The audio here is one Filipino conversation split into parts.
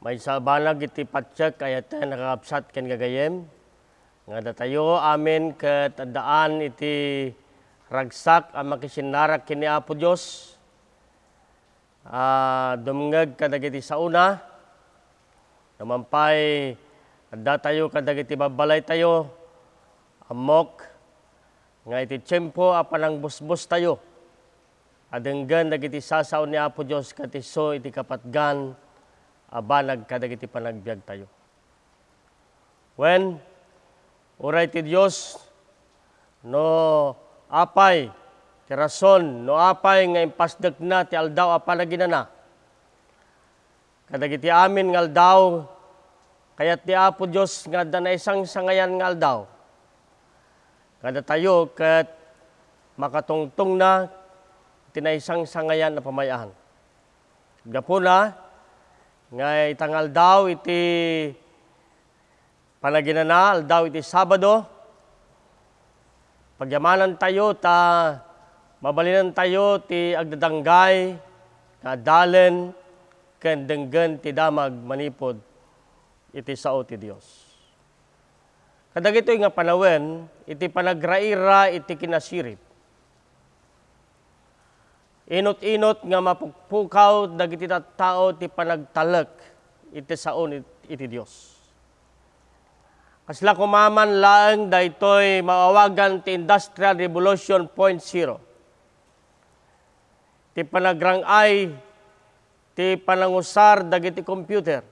May sabanag iti patsyak kaya tayo nakakapsat ken gagayem. Nga datayo amin ket daan iti ragsak ang makisinarak kini Apo Dios. Ah, dumngeg kadagiti sauna. Namampay adda tayo kadagiti babalay tayo. Amok nga iti tiyempo apanang busbus tayo. Adenggan dagiti sasaw ni Apo Dios katiso iti kapatgan abanag kadagiti panagbiag tayo. When uray ti Dios no apay ti rason no apay nga impasdek na ti aldaw apan naginana. Kadagiti amin nga aldaw kayat ti Apo Dios nga da na isang sangayan nga aldaw. Kada tayo ket makatungtong na tinaisang sangayan na pamayahan. Gapo na, nga itangal daw iti panaginana, daw iti Sabado, pagyamanan tayo ta mabalinan tayo ti agdadanggay nga dalen ken denggen ti damag manipod iti sao ti Dios. Kadagito nga panawen, iti panagraira iti kinasirip inot-inot nga mapukpukaw dagiti tao ti panagtalek iti saon iti Dios. Kasla kumaman laeng daytoy maawagan ti Industrial Revolution 0.0. Ti panagrangay ti panangusar dagiti computer.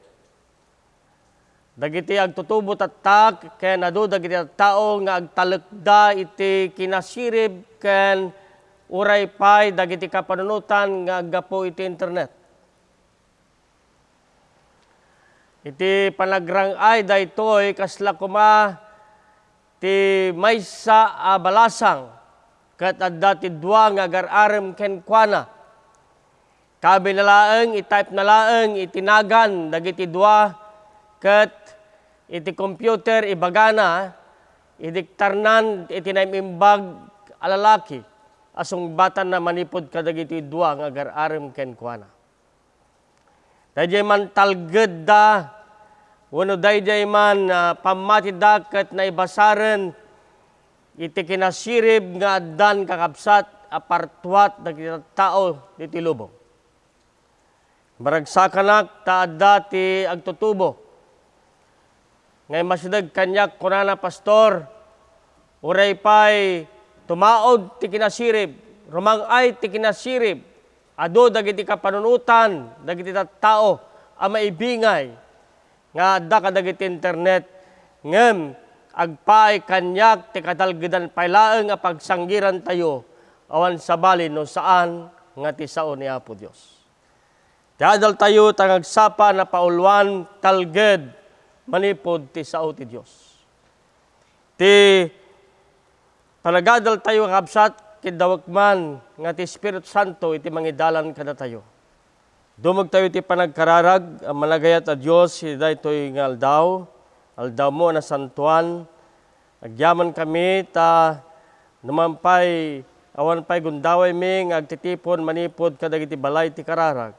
Dagiti agtutubo tatak ken adu dagiti tao nga agtalekda iti kinasirib ken uray pay dagiti kapanunutan nga gapo iti internet. Iti panagrang ay daytoy kasla kuma ti maysa a balasang kat adda ti dua nga agararem ken kuana. Kabi na laeng, itype na laeng, itinagan dagiti dua kat iti computer ibagana idiktarnan iti naimimbag alalaki asong batan na manipod kadagiti dua nga agar-arem ken kuana. Dayjay man talged da wano dayjay man uh, pamati daket na ibasaren iti kinasirib nga addan kakabsat apartuat dagiti tao diti lubong. Maragsakanak ta adda ti agtutubo. Ngay masidag kanyak kunana pastor, uray pay tumaod ti kinasirib, rumangay ti kinasirib, ado dagiti kapanunutan, dagiti tao, ang maibingay, nga adda ka dagiti internet, ngem agpaay kanyak ti kadalgidan pailaeng a pagsanggiran tayo, awan sa bali no saan nga ti sao ni Apo Dios. Dadal tayo tangagsapa na paulwan talged manipod ti sao ti Dios. Ti Panagadal tayo kabsat kidawak man nga ti Espiritu Santo iti mangidalan kada tayo. Dumag tayo ti panagkararag ang malagayat a Dios iti daytoy nga aldaw, aldaw mo na santuan. Agyaman kami ta numampay awan pay gundaway mi nga agtitipon manipod kadagiti balay ti kararag.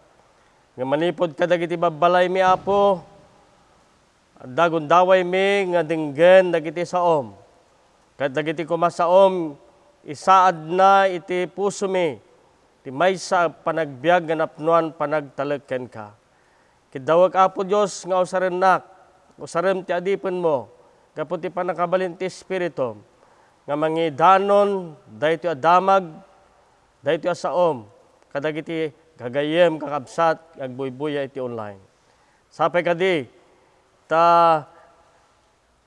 Nga manipod kadagiti babalay mi apo. Adda gundaway mi nga dinggen dagiti saom Kat dagiti kumasaom, isaad na iti puso mi, ti may sa panagbiag nga napnuan panagtalagken ka. Kidawag apo Diyos nga usarenak, usarem ti adipon mo, kaputi panakabalin ti Espiritu, nga mangidanon, dahito adamag, dahito asaom, kadagiti gagayem kakabsat, agbuybuya iti online. Sapay kadi, ta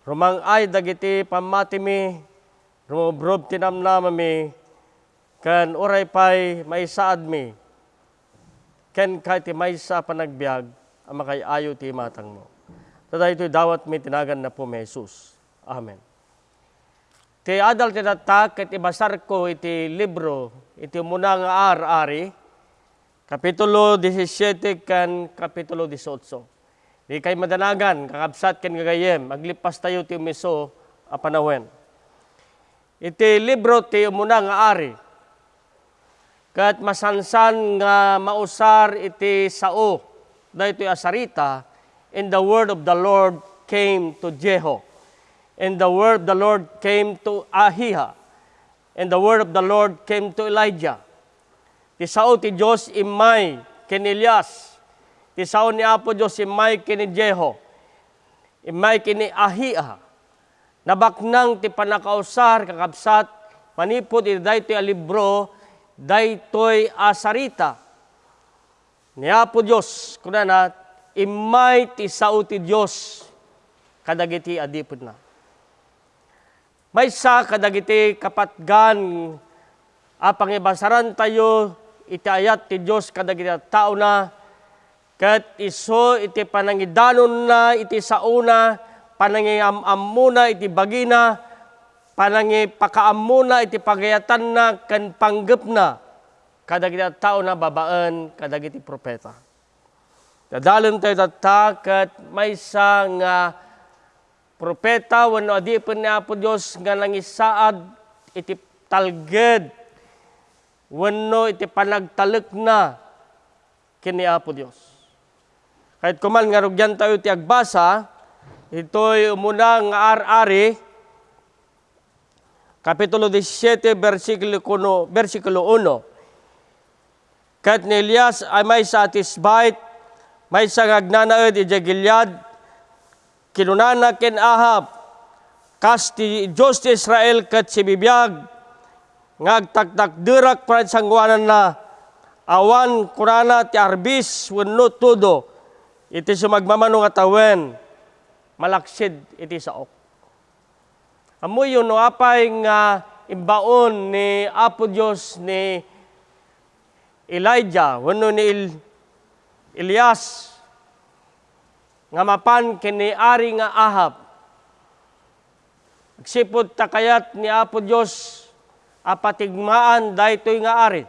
Rumang ay dagiti pamati mi, rumubrob tinamnama mi, kan uray pay may saad mi, ken kay ti may sa panagbiag, ang makay ayo ti matang mo. Tada ito'y dawat mi tinagan na po may Jesus. Amen. Ti adal ti datak, iti basar ko iti libro, iti muna nga ar-ari, Kapitulo 17 kan Kapitulo 18. Kay madanagan, kakabsat ken gagayem, maglipas tayo ti umiso a panahon. Iti libro ti umuna nga ari. Kat masansan nga mausar iti sao, dahito asarita, and the word of the Lord came to Jeho. And the word of the Lord came to Ahiha. And the word of the Lord came to Elijah. Ti sao ti Diyos imay ken Elias. Ti sao ni Apo Diyos imay ken Jeho. Imay kini Ahiha. Nabaknang ti panakausar kakabsat manipod iti daytoy a libro daytoy asarita. Ni Apo Diyos kuna na imay ti sao ti Diyos kadagiti adipod na. May sa kadagiti kapatgan apang ibasaran tayo iti ayat ti Diyos kadagiti tao na kat iso iti panangidanon na iti sauna panangiamam muna iti bagina panangi pakaam muna iti pagayatan na kan panggep na kadagiti tao na babaan kadagiti propeta. Dadalon tayo tatakat may sa nga propeta wano adipon ni Apo Dios nga nangisaad iti talged wano iti panagtalek na kini Apo Dios. Kahit kuman nga rugyan tayo ti agbasa, ito'y umuna nga ar-ari, Kapitulo 17, versikulo 1, versikulo 1. Kat ni Elias ay may satisfied, may sa ngagnanaod iti Gilead, kinunana ken Ahab, kas ti Diyos ti Israel kat si bibiyag, ngagtaktakdirak pa sangwanan na, awan kurana ti arbis wenno tudo, iti sumagmamano nga tawen, malaksid iti saok. Amo yun no apay nga imbaon ni Apo Dios ni Elijah, wano ni Il- Elias, nga mapan kini ari nga Ahab. Agsipod takayat ni Apo Dios apatigmaan daytoy nga ari.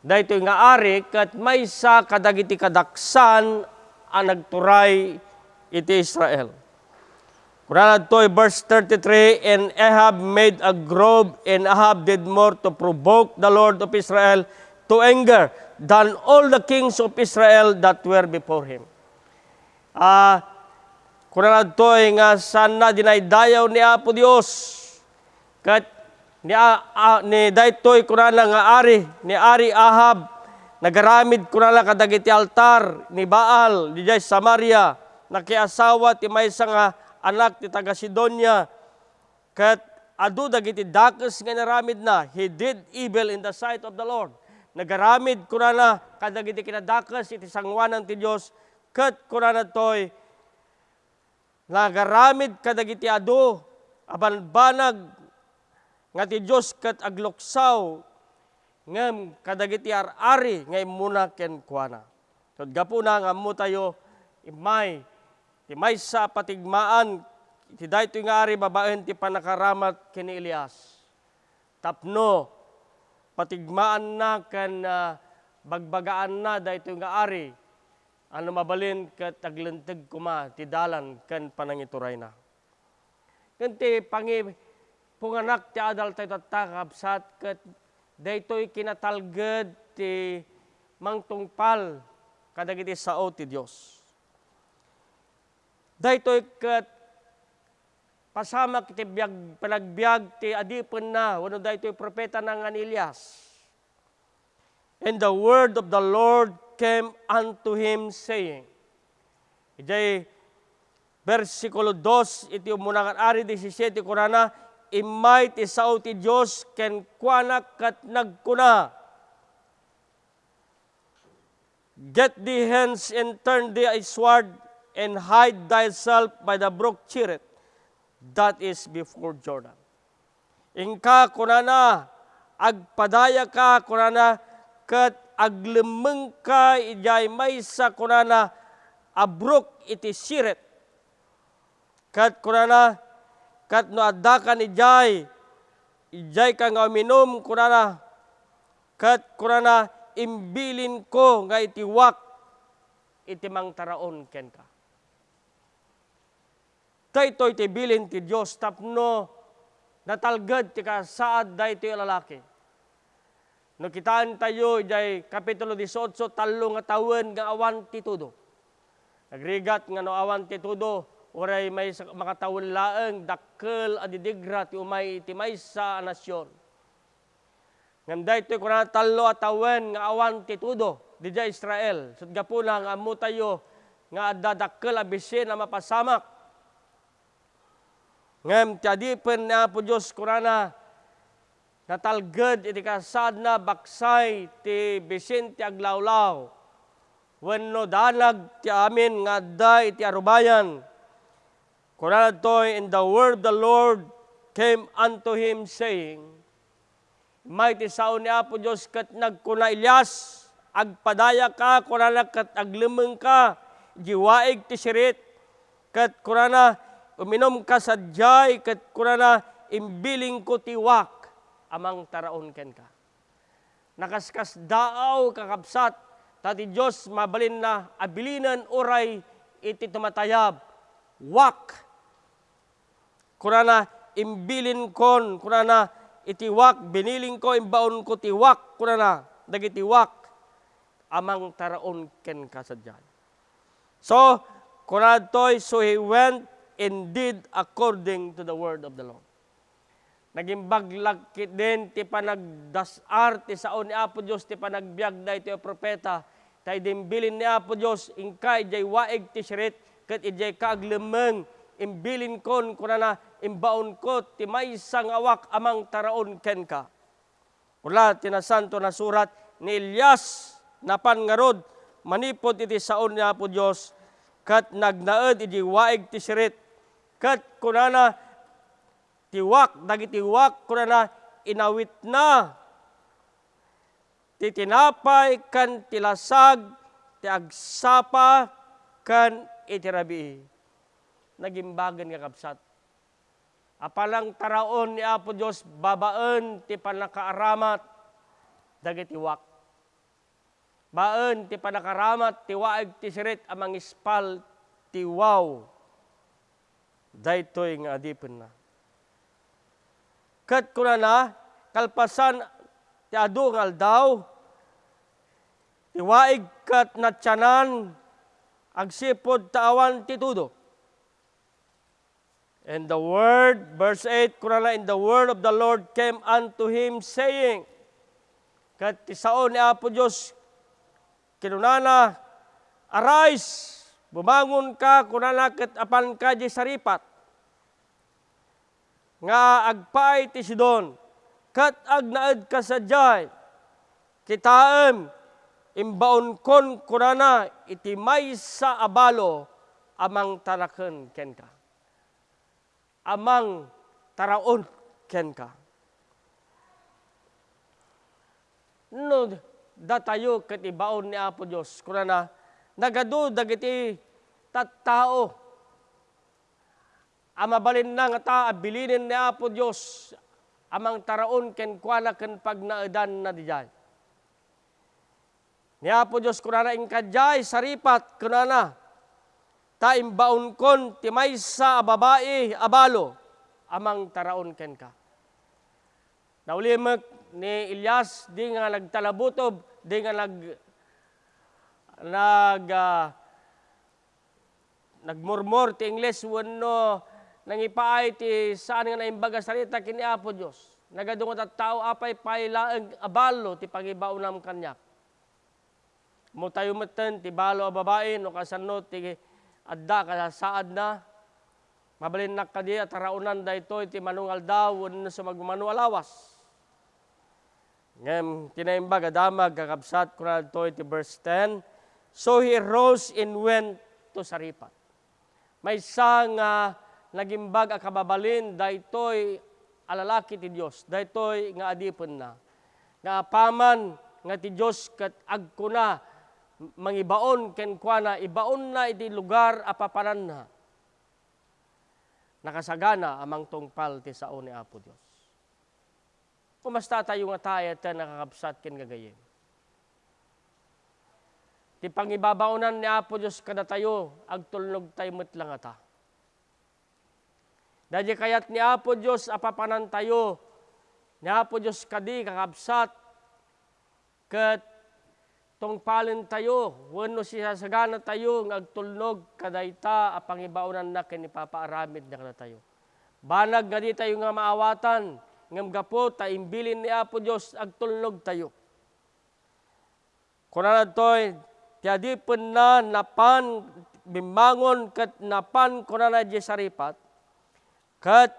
Daytoy nga ari kat may sa kadagiti kadaksan ang nagturay iti Israel. Kurana to'y verse 33, And Ahab made a grove, and Ahab did more to provoke the Lord of Israel to anger than all the kings of Israel that were before him. Ah, kurana to'y nga sana dinaydayaw ni Apo Dios. Kat ni, ah, ni daytoy kurana nga ari, ni Ari Ahab, nagaramid kurana kadagiti altar ni Baal, di Samaria, nakiasawa ti maysa nga anak ti taga Sidonia, kat adu dagiti dakes nga naramid na, he did evil in the sight of the Lord. Nagaramid kurana kadagiti kinadakes iti sangwanan ti Dios, kat kurana toy nagaramid kadagiti adu aban banag nga ti Dios kat agluksaw ngem kadagiti ar-ari nga imuna ken kuana. Tud gapuna nga mo tayo imay ti may sa patigmaan ti daytoy nga ari babaen ti panakaramat kini Elias. Tapno patigmaan na kan ah, bagbagaan na daytoy nga ari ano mabalin kat aglenteg kuma ti dalan kan panangituray na. Kanti pangi punganak ti adal tayo tatakap sat kat daytoy kinatalged ti mangtungpal kadagiti sao ti Dios. Daytoy kat pasama kiti biag panagbiag ti adipon na wano daytoy propeta ng Anilias. And the word of the Lord came unto him saying, Ijay versikulo 2, iti umunakan ari 17 kurana, imay ti sao ti Diyos ken kuana kat nagkuna. Get thee hence and turn thee a sword and hide thyself by the brook Chirit that is before Jordan. Ingka kunana, agpadaya ka kunana, kat aglemeng ka ijay may sa kunana, abrok iti siret. Kat kunana, kat no adakan ijay, ijay ka nga uminom kunana, kat kunana, imbilin ko nga itiwak, iti mang taraon ken ka. Daytoy ti bilin ti Dios tapno natalged ti kasaad daytoy lalaki. No kitaan tayo jay kapitulo 18 talo nga tawen nga awan ti tudo. Nagrigat nga no awan ti tudo, uray may sa- makatawon laeng dakkel adidigra ti umay ti maysa a nasyon. Ngam daytoy kuna talo at awen nga awan ti tudo di Israel. Sud gapuna nga amo tayo nga dadakkel a bisin na mapasamak. Ngam ti adipen na po Diyos kurana natalged iti kasad na baksay ti bisin ti aglawlaw. Wenno danag ti amin nga adda iti arubayan. Kurana toy in the word the Lord came unto him saying, Mighty sao ni Apo Diyos kat nagkuna Ilyas, agpadaya ka, kurana kat aglimeng ka, jiwaig ti sirit, kat kurana uminom ka sa jay, kat kurana imbiling ko tiwak, amang taraon ken ka. Nakaskas daaw kakabsat, tati Diyos mabalin na abilinan oray iti tumatayab, wak, kurana imbilin kon, kurana itiwak, biniling ko, imbaon ko tiwak, kurana, dagitiwak, amang taraon ken kasadyan. So, kurana toy, so he went and did according to the word of the Lord. Naging baglag din, ti panagdasar, ti saon ni Apo Diyos, ti panagbiag da iti propeta, tay dimbilin ni Apo Diyos, ingkay jay waig ti sirit, kat ijay kaaglemeng, imbilin kon, kunana, imbaon ko, ti may awak amang taraon ken ka. Ula, tinasanto na surat ni Elias, napan ngarod, manipot iti saon ni Apo Diyos, kat nagnaed iti waig ti sirit, kat kunana, tiwak, dagitiwak, kunana, inawit na, ti tinapay, kan tilasag, ti agsapa, kan itirabi. Nagimbagan nga kapsat. Apalang taraon ni Apo Diyos, babaan ti panakaaramat, dagitiwak. Baen ti panakaramat, ti waig ti sirit, amang ispal, ti wow. Daytoy nga adipin na. Kat kuna na, kalpasan ti adu nga aldaw, ti waig kat natyanan, agsipod tawan ti tudo. And the word, verse 8, kuna na, in the word of the Lord came unto him saying, kat ti sao ni Apo Diyos, kinunana, arise, bumangon ka, kunana kat apan ka di saripat, nga agpay ti Sidon, kat agnaed ka sa jay, kitaem, imbaon kon kunana, iti may sa abalo, amang taraken ken ka. Amang taraon ken ka. No, datayo ket ibaon ni Apo Dios kunana nagadu dagiti tattao amabalin na nga ta abilinin ni Apo Dios amang taraon ken kuana ken pagnaedan na dijay. Ni Apo Dios kunana ing kadjay saripat kunana ta imbaon kon ti maysa babae abalo amang taraon ken ka. Naulimek ni Ilyas di nga nagtalabutob, di nga nag nag uh, nagmurmur ti Ingles wenno nangipaay ti saan nga naimbaga sarita kini Apo Dios. Nagadungot at tao apay pailaeng abalo ti pangibaunam kanyak. Mo tayo ti balo a babae no kasano ti adda ka saad na mabalin nak kadi at raunan daytoy ti manungal daw wenno sa magmanual awas. Ngem tinaimbag adamag kakabsat kuna to iti verse 10. So he rose and went to Saripat. May isa nga nagimbag a kababalin daytoy alalaki ti Dios. Daytoy nga adipon na. Nga paman nga ti Dios ket agkuna mangibaon ken kuana ibaon na iti lugar apapanan na. Nakasagana amang tungpal ti sao ni Apo Dios. Kumasta tayo nga tayo at nakakabsat kin gagayem. Ti pangibabaunan ni Apo Diyos kada tayo, agtulnog tayo lang ata. Dadya kayat ni Apo Diyos apapanan tayo, ni Apo Diyos kadi kakabsat, kat tungpalin tayo, wano siya sagana tayo, ng agtulnog, kadayta, a pangibaunan na kinipapaaramid na kada tayo. Banag nga di tayo nga maawatan, ngam gapo, taimbilin ni Apo Diyos, agtulnog tayo. Kuna na to'y, tiyadi na napan, bimangon kat napan kuna na saripat, kat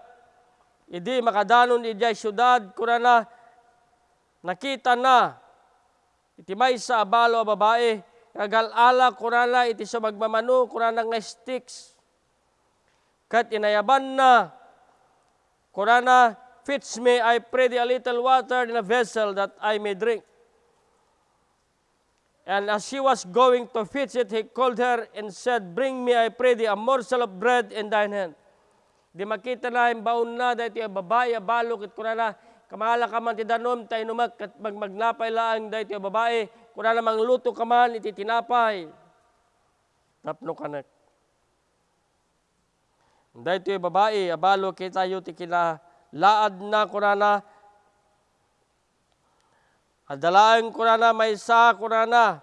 idi makadanon di syudad, kuna na nakita na, iti may sa abalo a babae, kagalala kunala iti sa magmamano, kunala nga sticks. Kat inayaban na, kunala, fits me, I pray thee a little water in a vessel that I may drink. And as she was going to fetch it, he called her and said, Bring me, I pray thee, a morsel of bread in thine hand. Di makita na yung baon na, dahil yung babae, balo, kit kunala, Kamala ka man ti danom, tayo numak, kat magmagnapay laang dahi ti babae, kung na namang luto ka man, iti tinapay. Tapno kanak. Dahi ti babae, abalo kita yu ti kila laad na. Kunana, adalaan kunana, may sa kunana,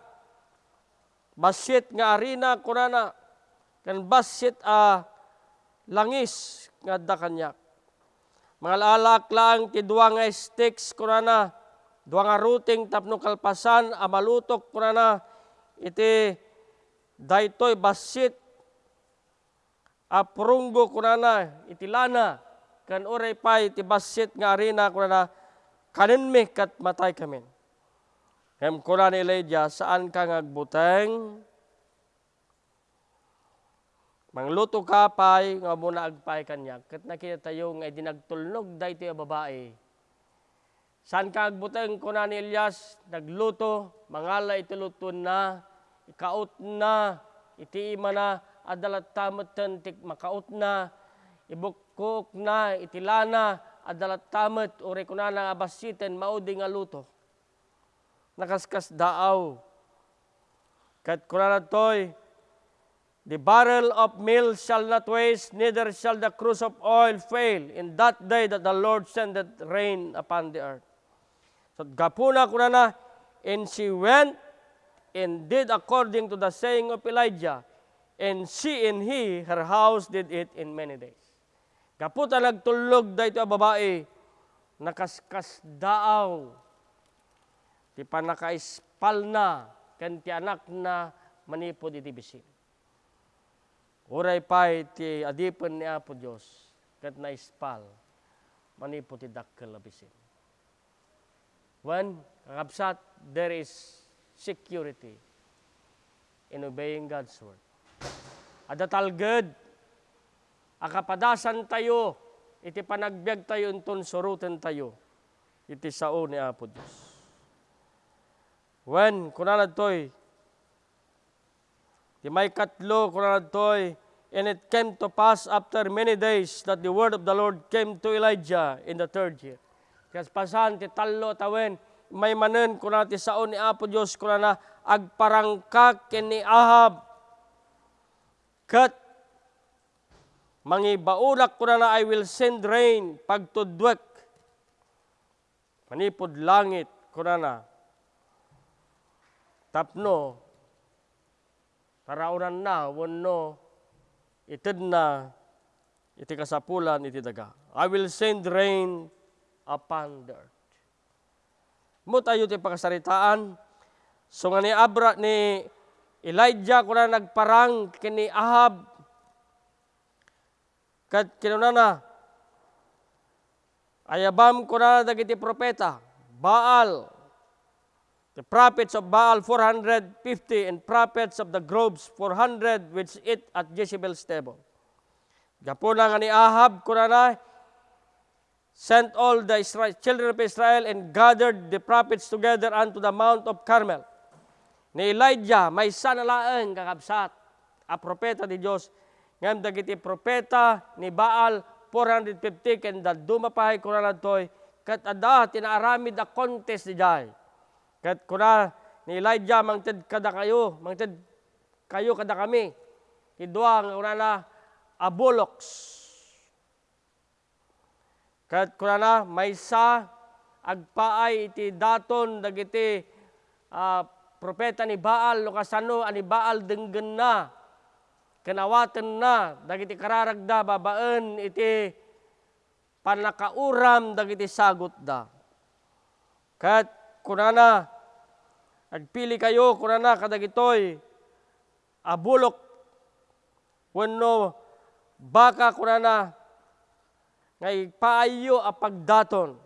basit nga arina kunana, kan basit a langis nga da kanyak mga lalak lang ti duwa nga sticks kurana, duwa nga ruting tapno kalpasan, amalutok kurana, iti daytoy basit, aprunggo kurana, iti lana, kan oray pa iti basit nga arena kurana, kanin mi kat matay kami. Hem kurana ni Elijah, saan ka ngagbuteng? Mangluto ka pay, nga muna agpay kanya. Kat nakita tayo nga dinagtulnog da ito yung babae. San ka agbutang ko na ni Elias, nagluto, mangala ito luto na, ikaot na, iti ima na, adalat tamatan, tik makaot na, ibukok na, itilana, adalat tamat, uri ko na nga abasitin, maudi nga luto. Nakaskas daaw. Kat kuna na to'y, The barrel of meal shall not waste, neither shall the cruse of oil fail in that day that the Lord sendeth rain upon the earth. So gapuna kuna na, and she went and did according to the saying of Elijah, and she and he, her house, did it in many days. Gaputa nagtulog da ito babae, nakaskas daaw, ti panakaispal na, kan ti anak na manipod iti bisin. Uray pay ti adipan ni Apo Diyos, kat na ispal, manipo ti dakkel abisin. When, kakabsat, there is security in obeying God's word. Adatalged, akapadasan tayo, iti panagbiag tayo unton surutan tayo, iti sao ni Apo Diyos. When, kunanad to'y, Di may katlo kunanatoy, and it came to pass after many days that the word of the Lord came to Elijah in the third year. Kas pasan ti talo tawen, may manen kuna ti saon ni Apo Dios kuna na agparangkak ni Ahab. Kat mangibaunak kuna na I will send rain pagtudwek. Manipod langit kuna na. Tapno, Karaunan na, wano, itid na, iti kasapulan, iti daga. I will send rain upon the earth. Mo tayo ti pakasaritaan. So nga ni Abra, ni Elijah, kuna nagparang kini Ahab, kat kinunana, ayabam ko na dagiti propeta, Baal, The prophets of Baal 450 and prophets of the groves 400 which eat at Jezebel's table. Gapuna nga ni Ahab kunana sent all the Israel, children of Israel and gathered the prophets together unto the mount of Carmel. Ni Elijah may sanalaang kakabsat a propeta di Dios ngam dagiti propeta ni Baal 450 ken dumapahay kunana toy kat ada tinaaramid a contest di jay Kat kuna ni Elijah mangted kada kayo, mangted kayo kada kami. Idwa nga una na aboloks. Kat kuna na may sa agpaay iti daton dagiti uh, propeta ni Baal, no kasano ani Baal denggen na, kanawatan na, dagiti kararagda, babaan, iti panakauram, dagiti sagot da. Kat kunana, agpili kayo, kunana, kadagitoy, abulok, wenno, baka kunana, ngay paayo a pagdaton.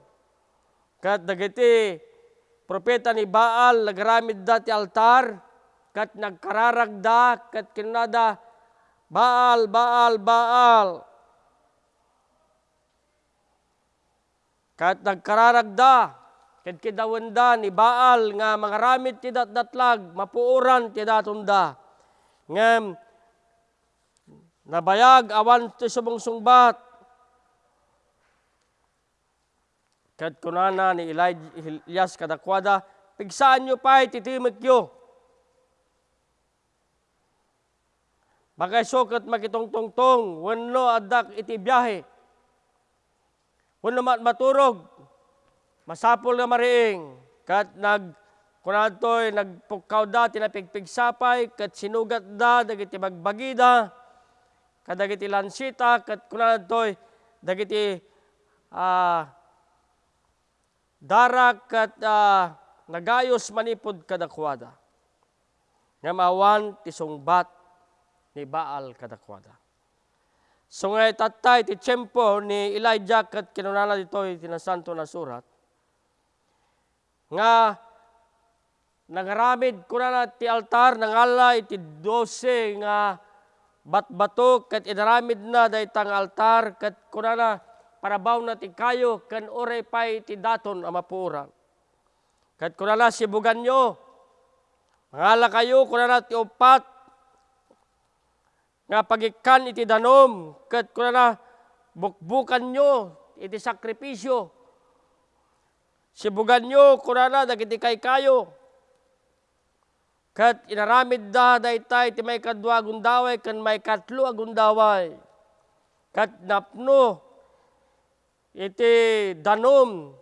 Kat dagiti propeta ni Baal nagaramid da altar kat nagkararagda kat kinada Baal, Baal, Baal. Kat nagkararagda kat kidawanda ni Baal nga mangaramid ti datdatlag mapuuran ti datunda. Ngem nabayag awan ti subong-sungbat Kat kunana ni Elias kadakwada, pigsaan nyo pa ititimik yo. Bagay sukat makitong-tungtong, wano adak iti biyahe. Wano mat maturog, masapol na mariing, kat nag kunatoy nagpukaw da, tinapigpigsapay, kat sinugat da, dagiti bagbagida, kat dagiti lansita, kat kunatoy dagiti ah, darak kat uh, nagayos manipod kadakwada. Nga mawan ti ni Baal kadakwada. So nga tatay ti tiyempo ni Elijah kat kinunana dito tinasanto na surat. Nga nangaramid ko na ti altar nangala iti dose nga batbato kat inaramid na daytang altar kat kunana parabaw na ti kayo kan oray pay ti daton amapura. Kat kunala sibugan nyo, mangala kayo kunala ti upat, nga pagikan iti danom, kat kunala bukbukan nyo iti sakripisyo. Sibugan nyo kunala dagiti kay kayo. Kat inaramid da daytay ti may kadwa agundaway kan may katlo agundaway. Kat napno iti danom,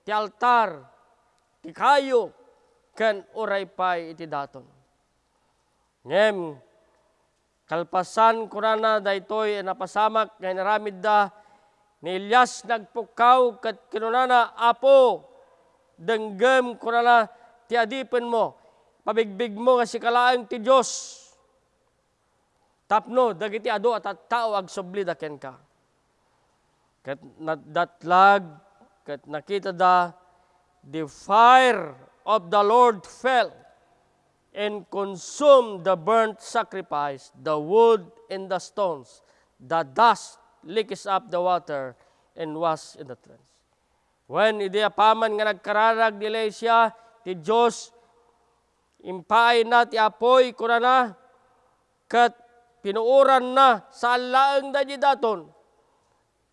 ti altar, ti kayo, ken uray pay iti daton. Ngem, kalpasan ko na daytoy napasamak nga naramid da ni Elias nagpukaw kat kinunana apo denggem ko na ti adipen mo pabigbig mo nga si kalaang ti Dios tapno dagiti ado at tao ag subli da ken ka Kat datlag, kat nakita da, the fire of the Lord fell and consumed the burnt sacrifice, the wood and the stones. The dust lickes up the water and was in the trench. When idi apaman nga nagkararag nila siya, ti Diyos, impay na ti apoy kurana, kat pinuuran na sa alaang da daton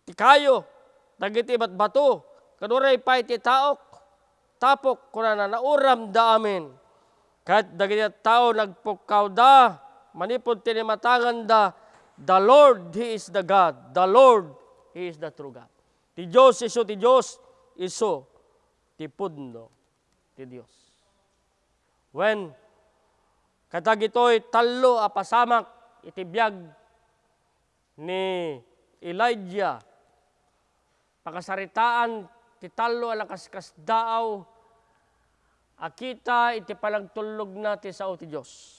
ti kayo, dagiti bat bato, kanuray pa iti taok, tapok kuna na nauram da amin. Kahit dagiti tao nagpukaw da, manipod tinimatangan da, the Lord, He is the God. The Lord, He is the true God. Ti Diyos iso, ti Diyos iso, ti pudno, ti Diyos. When katagitoy talo apasamak iti biyag ni Elijah pakasaritaan ti talo alang kaskas daaw akita iti palagtulog na ti sao ti Diyos.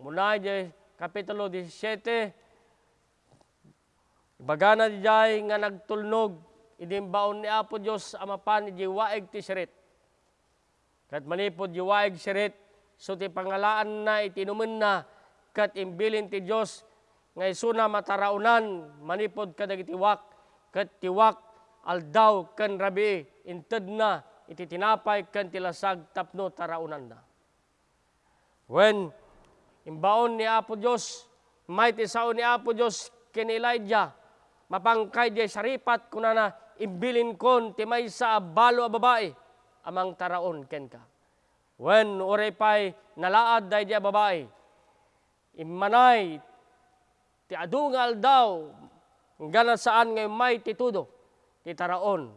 Muna di Kapitulo 17, bagana di jay nga nagtulnog, idimbaon ni Apo Diyos amapan di waig ti sirit. Kat manipod di waig sirit, so ti pangalaan na itinumen na, kat imbilin ti Diyos, nga isuna mataraunan, manipod kadagiti wak, kat tiwak aldaw kan rabi inted na iti tinapay kan tilasag tapno taraunan na. When imbaon ni Apo Diyos, may tisaon ni Apo Diyos ken Elijah, mapangkay di saripat kuna na imbilin kon ti may sa balo a babae, amang taraon ken ka. When pay nalaad day di babae, imanay ti adungal daw Gana saan ngay may titudo, titaraon.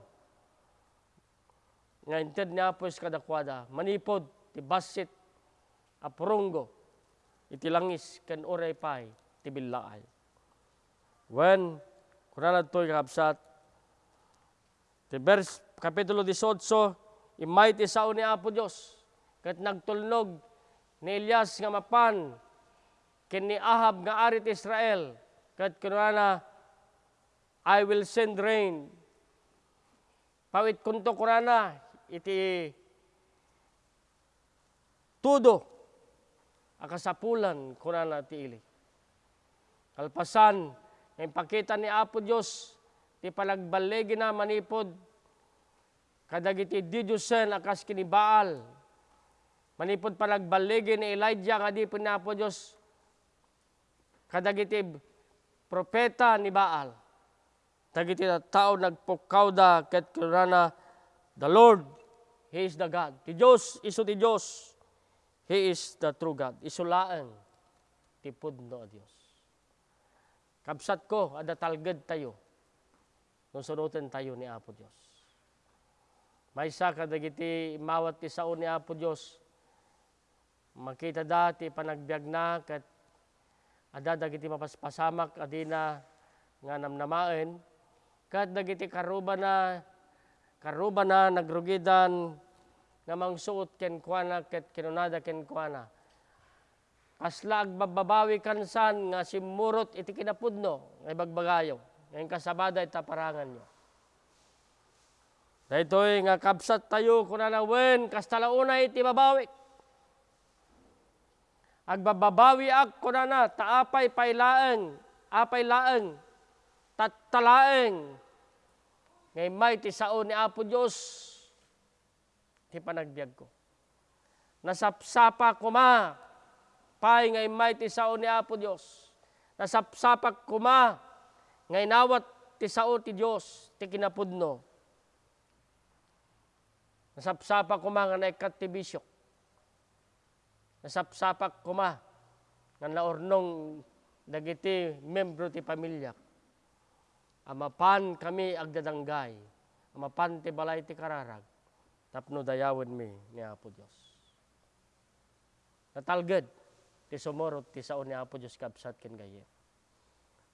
Nga inted ni Apos kadakwada, manipod ti basit apurunggo iti langis ken oray pay ti billaay. When kunana to'y kakabsat ti verse kapitulo 18 imay ti sao ni Apo Dios ket nagtulnog ni Elias nga mapan ken ni Ahab nga ari ti Israel ket kunana I will send rain. Pawit kunto kunana iti tudo akasapulan kunana ti ili. Kalpasan, ang pakita ni Apo Diyos, ti palagbalegi na manipod, kadagiti didyusen akas kini Baal. Manipod palagbalegi ni Elijah nga di po ni Apo Diyos, kadagiti propeta ni Baal. Dagiti tao nagpukawda ket kurana the Lord, He is the God. Ti Diyos, iso ti Diyos. He is the true God. Isulaan ti pudno a Dios. Kabsat ko, ada talged tayo. Nung sunutin tayo ni Apo Dios. May isa kadagiti mawat ti sao ni Apo Dios. Makita dati panagbiag na kat ada dagiti mapaspasamak adina nga namnamaen kat dagiti karuba na karuba na nagrugidan nga mangsuot ken kuana ket kinunada ken kuana. Kasla agbababawi kansan nga simurot iti kinapudno nga ibagbagayo. Ngayon kasabada ita parangan nyo. Daytoy nga kabsat tayo kunana wen kastalauna iti babawi. Agbababawi ak kunana taapay pailaeng apay laeng tattalaeng ngay may ti sao ni Apo Dios ti panagbiag ko. Nasapsapa kuma, pay ngay may ti sao ni Apo Dios. Nasapsapak kuma, ngay nawat ti sao ti Dios, ti kinapudno. Nasapsapak kuma nga naikat ti bisyok. Nasapsapak kuma nga naornong dagiti membro ti pamilya. Amapan kami agdadanggay. Amapan ti balay ti kararag tapno dayawen mi ni Apo Dios. Natalged ti sumurot ti sao ni Apo Dios kabsat ken gaye.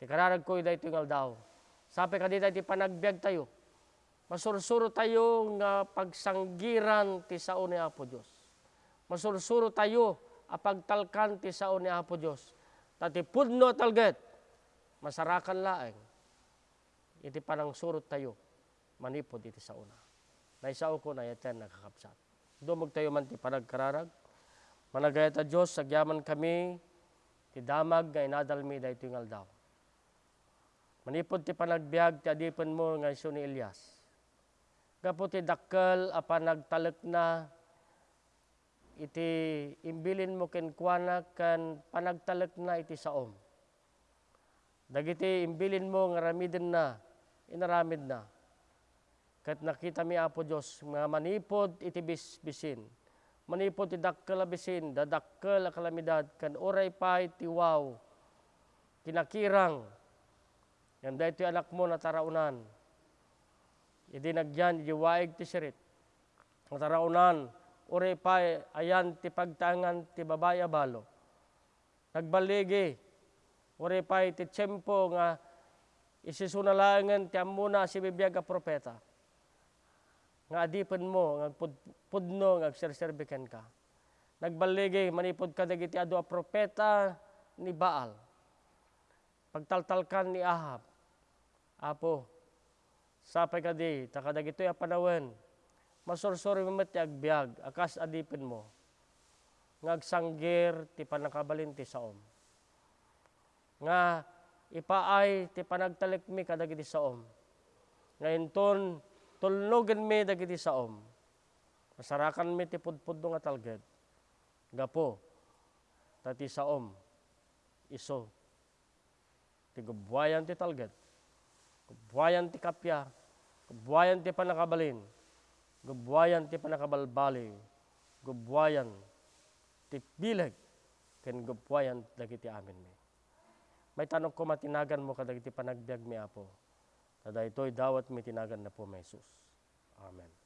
Ti kararag ko dayto ngal daw. Sapi ka dita ti panagbiag tayo. Masursuro tayo nga pagsanggiran ti sao ni Apo Dios. Masursuro tayo apagtalkan ti sao ni Apo Dios. Tati pudno talged masarakan laeng iti panang surot tayo manipod iti sa. Naisao ko na yaten nakakapsat. Dumog tayo man ti panagkararag. Managayat a Diyos, sagyaman kami, ti damag nga inadalmi da ito yung aldaw. Manipod ti panagbiag ti adipan mo nga iso ni Elias. Gapo ti dakkel a panagtalek na iti imbilin mo ken kuana kan panagtalek na iti saom. Dagiti imbilin mo nga ramiden na inaramid na. Kat nakita mi Apo Diyos, nga manipod iti bisbisin. Manipod ti dakkel a bisin, dadakkel a kalamidad, kan oray pa iti wow. Kinakirang, yan da ito anak mo na taraunan. Idi nagyan, idi ti sirit. Taraunan, oray pa ayan ti pagtangan ti babaya balo. Nagbaligi, oray pa ti tiyempo nga isisunalangan ti amuna si bibiyag propeta. Nga adipan mo, nga pudno, nga agserserbikan ka. Nagbaligi, manipod ka dagiti adu a propeta ni Baal. Pagtaltalkan ni Ahab. Apo, sapay ka di, takadagito'y a panawen. Masursuri mo ti agbiag, akas adipin mo. Ngagsanggir ti panakabalin ti saom. Nga ipaay ti panagtalik mi kadagiti saom. Ngayon ton, tulnogan mi dagiti saom. Masarakan mi ti pudpudno nga talged. Gapo, tati saom, iso. Ti gubwayan ti talged. Gubwayan ti kapya. Gubwayan ti panakabalin. Gubwayan ti panakabalbali. Gubwayan ti bileg. Ken gubwayan dagiti amin mi. May tanong ko matinagan mo kadagiti panagbiag mi apo. Tada ito'y dawat mi tinagan na po may Jesus. Amen.